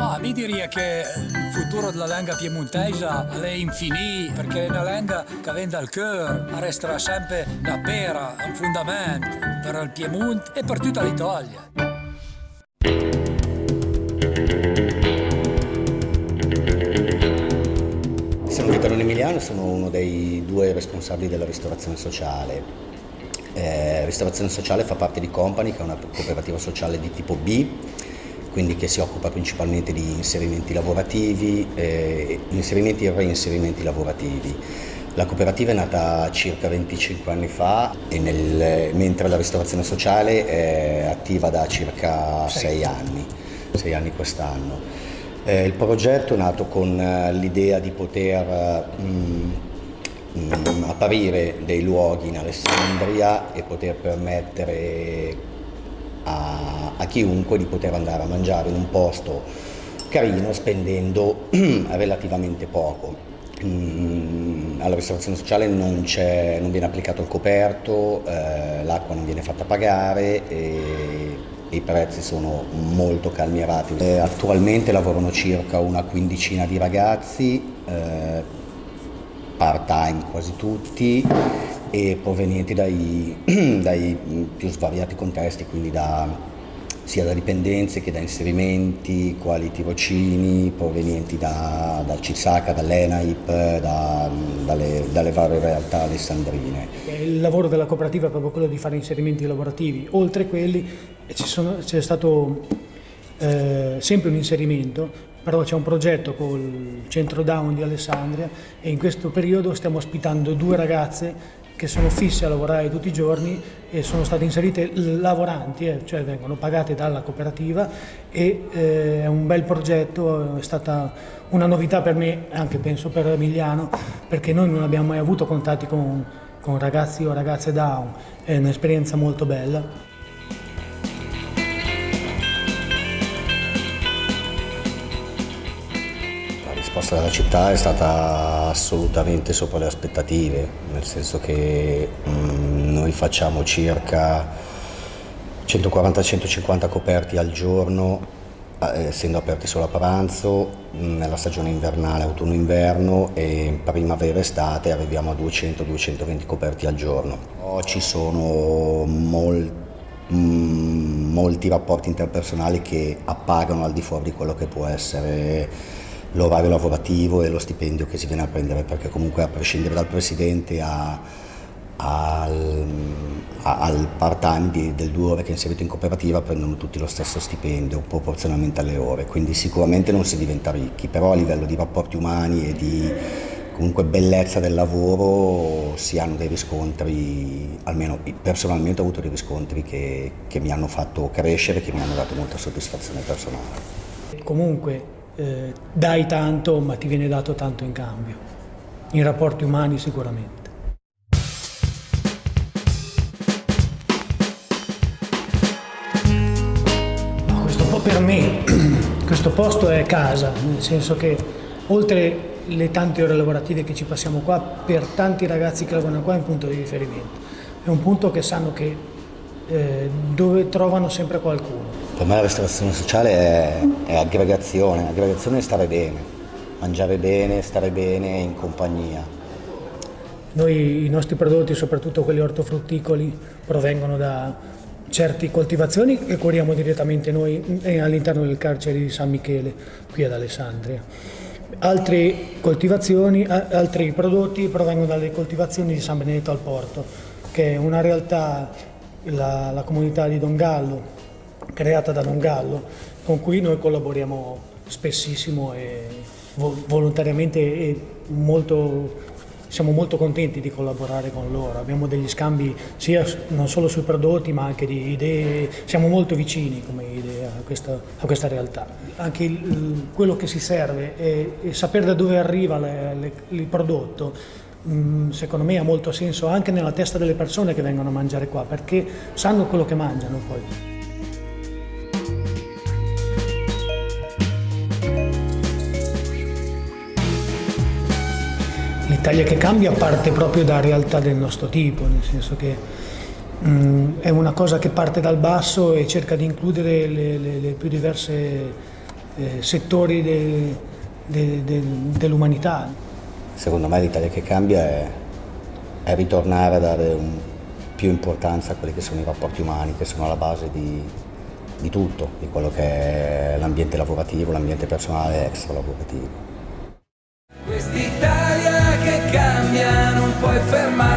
Ma mi direi che il futuro della lingua piemontesa è infinito, perché è una lingua che viene dal cuore, resterà sempre una pera, un fondamento per il Piemonte e per tutta l'Italia. Sono Vittorino Emiliano, sono uno dei due responsabili della ristorazione sociale. Eh, ristorazione sociale fa parte di Company, che è una cooperativa sociale di tipo B, quindi che si occupa principalmente di inserimenti lavorativi, eh, inserimenti e reinserimenti lavorativi. La cooperativa è nata circa 25 anni fa nel, mentre la ristorazione sociale è attiva da circa 6 anni, 6 anni quest'anno. Eh, il progetto è nato con eh, l'idea di poter mh, mh, apparire dei luoghi in Alessandria e poter permettere a, a chiunque di poter andare a mangiare in un posto carino spendendo relativamente poco. Mm, alla ristorazione sociale non, non, viene applicato il coperto, eh, l'acqua non viene fatta pagare e i prezzi sono molto calmierati. Eh, attualmente lavorano circa una quindicina di ragazzi, eh, part time quasi tutti e provenienti dai, dai più svariati contesti, quindi da, sia da dipendenze che da inserimenti, quali tirocini, provenienti da, dal CISACA, dall'ENAIP, da, dalle, dalle, varie realtà alessandrine. Il lavoro della cooperativa è proprio quello di fare inserimenti lavorativi, oltre quelli c'è stato eh, sempre un inserimento però c'è un progetto col centro Down di Alessandria e in questo periodo stiamo ospitando due ragazze che sono fisse a lavorare tutti i giorni e sono state inserite lavoranti, eh, cioè vengono pagate dalla cooperativa e eh, è un bel progetto, è stata una novità per me, anche penso per Emiliano, perché noi non abbiamo mai avuto contatti con, con ragazzi o ragazze Down, è un'esperienza molto bella. Risposta della città è stata assolutamente sopra le aspettative, nel senso che mh, mm, noi facciamo circa 140-150 coperti al giorno, eh, essendo aperti solo a pranzo, mm, nella stagione invernale, autunno-inverno e primavera-estate arriviamo a 200-220 coperti al giorno. Ci sono molti mm, molti rapporti interpersonali che appagano al di fuori di quello che può essere l'orario lavorativo e lo stipendio che si viene a prendere, perché comunque a prescindere dal presidente a, al, al part-time del due ore che è inserito in cooperativa prendono tutti lo stesso stipendio proporzionalmente alle ore, quindi sicuramente non si diventa ricchi, però a livello di rapporti umani e di comunque bellezza del lavoro si hanno dei riscontri, almeno personalmente ho avuto dei riscontri che, che mi hanno fatto crescere, che mi hanno dato molta soddisfazione personale. Comunque eh, dai tanto ma ti viene dato tanto in cambio, in rapporti umani sicuramente. questo per me, questo posto è casa, nel senso che oltre le tante ore lavorative che ci passiamo qua, per tanti ragazzi che lavorano qua è un punto di riferimento. È un punto che sanno che eh, dove trovano sempre qualcuno. Per me la ristorazione sociale è, è aggregazione, aggregazione è stare bene, mangiare bene, stare bene in compagnia. Noi i nostri prodotti, soprattutto quelli ortofrutticoli, provengono da certe coltivazioni che curiamo direttamente noi all'interno del carcere di San Michele, qui ad Alessandria. Altre coltivazioni, altri prodotti provengono dalle coltivazioni di San Benedetto al Porto, che è una realtà, la, la comunità di Don Gallo, creata da Don Gallo, con cui noi collaboriamo spessissimo e volontariamente e molto, siamo molto contenti di collaborare con loro. Abbiamo degli scambi sia non solo sui prodotti ma anche di idee, siamo molto vicini come idea a questa, a questa realtà. Anche il, quello che si serve è, è sapere da dove arriva le, le, il prodotto mm, secondo me ha molto senso anche nella testa delle persone che vengono a mangiare qua perché sanno quello che mangiano poi. L'Italia che cambia parte proprio da realtà del nostro tipo, nel senso che mh, mm, è una cosa che parte dal basso e cerca di includere le, le, le più diverse eh, settori de, de, de, dell'umanità. Secondo me l'Italia che cambia è, è ritornare a dare un, più importanza a quelli che sono i rapporti umani, che sono alla base di, di tutto, di quello che è l'ambiente lavorativo, l'ambiente personale extra lavorativo. enferma